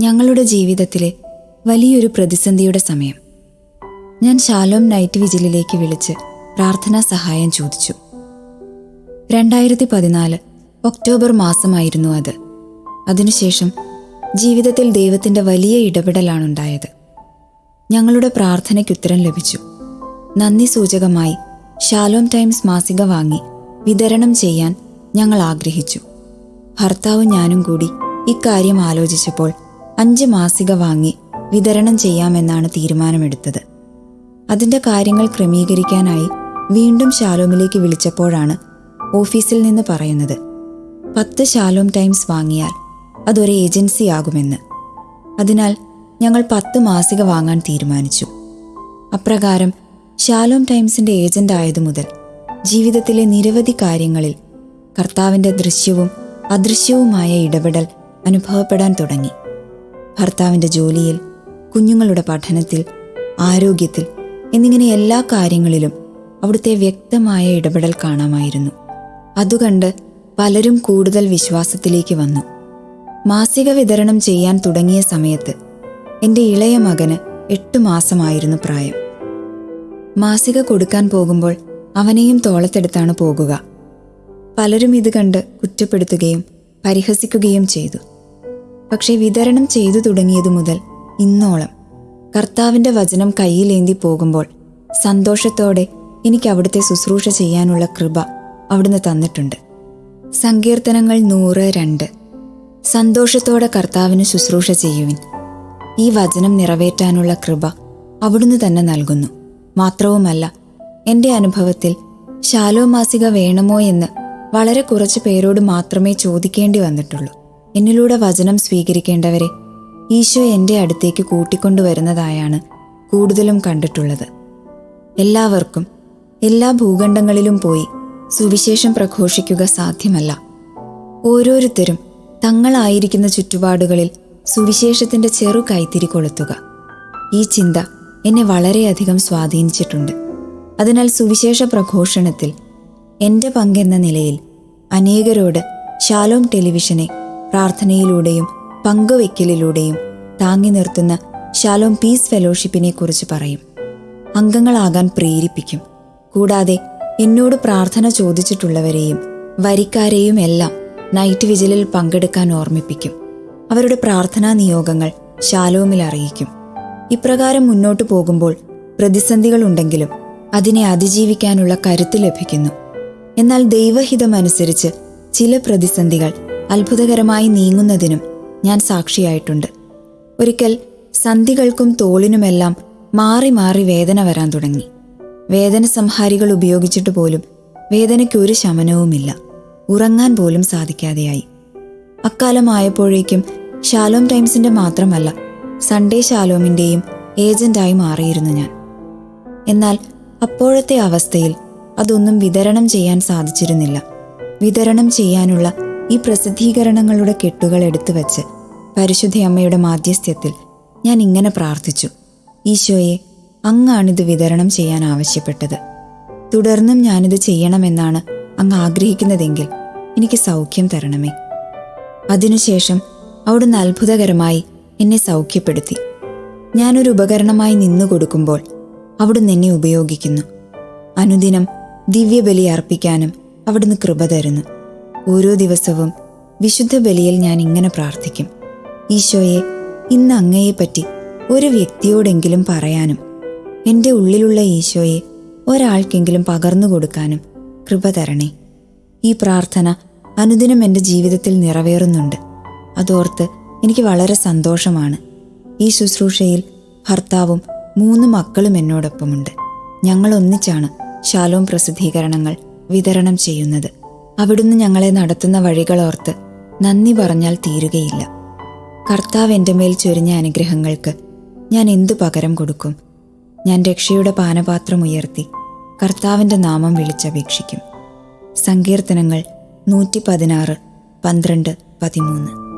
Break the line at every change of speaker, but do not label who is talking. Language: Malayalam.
ഞങ്ങളുടെ ജീവിതത്തിലെ വലിയൊരു പ്രതിസന്ധിയുടെ സമയം. ഞാൻ ശാലോം നൈറ്റ് വിജിലിലേക്ക് വിളിച്ച് പ്രാർത്ഥനാ സഹായം ചോദിച്ചു. രണ്ടായിരത്തി പതിനാല് ഒക്ടോബർ മാസമായിരുന്നു അത്. അതിനുശേഷം ജീവിതത്തിൽ ദൈവത്തിന്റെ വലിയ ഇടപെടലാണുണ്ടായത്. ഞങ്ങളുടെ പ്രാർത്ഥനയ്ക്ക് ഉത്തരം ലഭിച്ചു. നന്ദി സൂചകമായി ഷാലോം ടൈംസ് മാസിക വാങ്ങി വിതരണം ചെയ്യാൻ ഞങ്ങൾ ആഗ്രഹിച്ചു. ഭർത്താവും ഞാനും കൂടി ഇക്കാര്യം ആലോചിച്ചപ്പോൾ അഞ്ച് മാസിക വാങ്ങി വിതരണം ചെയ്യാമെന്നാണ് തീരുമാനമെടുത്തത്. അതിന്റെ കാര്യങ്ങൾ ക്രമീകരിക്കാനായി വീണ്ടും ഷാലോമിലേക്ക് വിളിച്ചപ്പോഴാണ് ഓഫീസിൽ നിന്ന് പറയുന്നത് പത്ത് ഷാലോം ടൈംസ് വാങ്ങിയാൽ അതൊരു ഏജൻസിയാകുമെന്ന് അതിനാൽ ഞങ്ങൾ പത്ത് മാസിക വാങ്ങാൻ തീരുമാനിച്ചു. അപ്രകാരം ഷാലോം ടൈംസിന്റെ ഏജന്റ് ആയതു മുതൽ ജീവിതത്തിലെ നിരവധി കാര്യങ്ങളിൽ കർത്താവിന്റെ ദൃശ്യവും അദൃശ്യവുമായ ഇടപെടൽ അനുഭവപ്പെടാൻ തുടങ്ങി. ഭർത്താവിന്റെ ജോലിയിൽ കുഞ്ഞുങ്ങളുടെ പഠനത്തിൽ ആരോഗ്യത്തിൽ എന്നിങ്ങനെ എല്ലാ കാര്യങ്ങളിലും അവിടുത്തെ വ്യക്തമായ ഇടപെടൽ കാണാമായിരുന്നു. അതുകണ്ട് പലരും കൂടുതൽ വിശ്വാസത്തിലേക്ക് വന്നു. മാസിക വിതരണം ചെയ്യാൻ തുടങ്ങിയ സമയത്ത് എന്റെ ഇളയ മകന് എട്ട് മാസമായിരുന്നു പ്രായം. മാസിക കൊടുക്കാൻ പോകുമ്പോൾ അവനെയും തോളത്തെടുത്താണ് പോകുക. പലരും ഇത് കണ്ട് കുറ്റപ്പെടുത്തുകയും പരിഹസിക്കുകയും ചെയ്തു. പക്ഷേ വിതരണം ചെയ്തു തുടങ്ങിയതു മുതൽ ഇന്നോളം കർത്താവിന്റെ വചനം കയ്യിലേന്തി പോകുമ്പോൾ സന്തോഷത്തോടെ എനിക്ക് അവിടുത്തെ ശുശ്രൂഷ ചെയ്യാനുള്ള കൃപ അവിടുന്ന് തന്നിട്ടുണ്ട്. സങ്കീർത്തനങ്ങൾ നൂറ് രണ്ട്. സന്തോഷത്തോടെ കർത്താവിന് ശുശ്രൂഷ ചെയ്യുവിൻ. ഈ വചനം നിറവേറ്റാനുള്ള കൃപ അവിടുന്ന് തന്നെ നൽകുന്നു. മാത്രവുമല്ല എന്റെ അനുഭവത്തിൽ ശാലോ മാസിക വേണമോ എന്ന് വളരെ കുറച്ച് പേരോട് മാത്രമേ ചോദിക്കേണ്ടി വന്നിട്ടുള്ളൂ. എന്നിലൂടെ വചനം സ്വീകരിക്കേണ്ടവരെ ഈശോ എന്റെ അടുത്തേക്ക് കൂട്ടിക്കൊണ്ടുവരുന്നതായാണ് കൂടുതലും കണ്ടിട്ടുള്ളത്. എല്ലാവർക്കും എല്ലാ ഭൂഖണ്ഡങ്ങളിലും പോയി സുവിശേഷം പ്രഘോഷിക്കുക സാധ്യമല്ല. ഓരോരുത്തരും തങ്ങളായിരിക്കുന്ന ചുറ്റുപാടുകളിൽ സുവിശേഷത്തിന്റെ ചെറു കൈത്തിരി കൊളുത്തുക. ഈ ചിന്ത എന്നെ വളരെയധികം സ്വാധീനിച്ചിട്ടുണ്ട്. അതിനാൽ സുവിശേഷ പ്രഘോഷണത്തിൽ എന്റെ പങ്കെന്ന നിലയിൽ അനേകരോട് ഷാലോം ടെലിവിഷനെ പ്രാർത്ഥനയിലൂടെയും പങ്കുവെക്കലിലൂടെയും താങ്ങി നിർത്തുന്ന ശാലോം പീസ് ഫെലോഷിപ്പിനെ കുറിച്ച് പറയും. അംഗങ്ങളാകാൻ പ്രേരിപ്പിക്കും. കൂടാതെ എന്നോട് പ്രാർത്ഥന ചോദിച്ചിട്ടുള്ളവരെയും വരിക്കാരെയും എല്ലാം നൈറ്റ് വിജിലിൽ പങ്കെടുക്കാൻ ഓർമ്മിപ്പിക്കും. അവരുടെ പ്രാർത്ഥനാ നിയോഗങ്ങൾ ശാലോമിൽ അറിയിക്കും. ഇപ്രകാരം മുന്നോട്ടു പോകുമ്പോൾ പ്രതിസന്ധികളുണ്ടെങ്കിലും അതിനെ അതിജീവിക്കാനുള്ള കരുത്ത് ലഭിക്കുന്നു. എന്നാൽ ദൈവഹിതമനുസരിച്ച് ചില പ്രതിസന്ധികൾ അത്ഭുതകരമായി നീങ്ങുന്നതിനും ഞാൻ സാക്ഷിയായിട്ടുണ്ട്. ഒരിക്കൽ സന്ധികൾക്കും തോളിനുമെല്ലാം മാറി മാറി വേദന വരാൻ തുടങ്ങി. വേദന സംഹാരികൾ ഉപയോഗിച്ചിട്ട് പോലും വേദനയ്ക്ക് ഒരു ശമനവുമില്ല. ഉറങ്ങാൻ പോലും സാധിക്കാതെയായി. അക്കാലമായപ്പോഴേക്കും ഷാലോം ടൈംസിന്റെ മാത്രമല്ല സൺഡേ ഷാലോമിന്റെയും ഏജന്റായി മാറിയിരുന്നു ഞാൻ. എന്നാൽ അപ്പോഴത്തെ അവസ്ഥയിൽ അതൊന്നും വിതരണം ചെയ്യാൻ സാധിച്ചിരുന്നില്ല. വിതരണം ചെയ്യാനുള്ള ഈ പ്രസിദ്ധീകരണങ്ങളുടെ കെട്ടുകൾ എടുത്തു വച്ച് പരിശുദ്ധയമ്മയുടെ മാധ്യസ്ഥ്യത്തിൽ ഞാൻ ഇങ്ങനെ പ്രാർത്ഥിച്ചു. ഈശോയെ അങ്ങാണിത് വിതരണം ചെയ്യാൻ ആവശ്യപ്പെട്ടത്. തുടർന്നും ഞാനിത് ചെയ്യണമെന്നാണ് അങ്ങ് ആഗ്രഹിക്കുന്നതെങ്കിൽ എനിക്ക് സൗഖ്യം തരണമേ. അതിനുശേഷം അവിടുന്ന് അത്ഭുതകരമായി എന്നെ സൗഖ്യപ്പെടുത്തി. ഞാനൊരു ഉപകരണമായി നിന്നു കൊടുക്കുമ്പോൾ അവിടുന്ന് എന്നെ ഉപയോഗിക്കുന്നു. അനുദിനം ദിവ്യബലി അർപ്പിക്കാനും അവിടുന്ന് കൃപ തരുന്നു. ഓരോ ദിവസവും വിശുദ്ധ ബലിയിൽ ഞാൻ ഇങ്ങനെ പ്രാർത്ഥിക്കും. ഈശോയെ ഇന്ന് അങ്ങയെപ്പറ്റി ഒരു വ്യക്തിയോടെങ്കിലും പറയാനും എന്റെ ഉള്ളിലുള്ള ഈശോയെ ഒരാൾക്കെങ്കിലും പകർന്നു കൊടുക്കാനും കൃപ തരണേ. ഈ പ്രാർത്ഥന അനുദിനം എന്റെ ജീവിതത്തിൽ നിറവേറുന്നുണ്ട്. അതോർത്ത് എനിക്ക് വളരെ സന്തോഷമാണ്. ഈ ശുശ്രൂഷയിൽ ഭർത്താവും മൂന്ന് മക്കളും എന്നോടൊപ്പമുണ്ട്. ഞങ്ങൾ ഒന്നിച്ചാണ് ശാലോം പ്രസിദ്ധീകരണങ്ങൾ വിതരണം ചെയ്യുന്നത്. അവിടുന്ന് ഞങ്ങളെ നടത്തുന്ന വഴികളോർത്ത് നന്ദി പറഞ്ഞാൽ തീരുകയില്ല. കർത്താവ് എന്റെ മേൽ ചൊരിഞ്ഞ അനുഗ്രഹങ്ങൾക്ക് ഞാൻ എന്തു പകരം കൊടുക്കും? ഞാൻ രക്ഷയുടെ പാനപാത്രം ഉയർത്തി കർത്താവിന്റെ നാമം വിളിച്ചപേക്ഷിക്കും. സങ്കീർത്തനങ്ങൾ നൂറ്റി പതിനാറ് പന്ത്രണ്ട് പതിമൂന്ന്.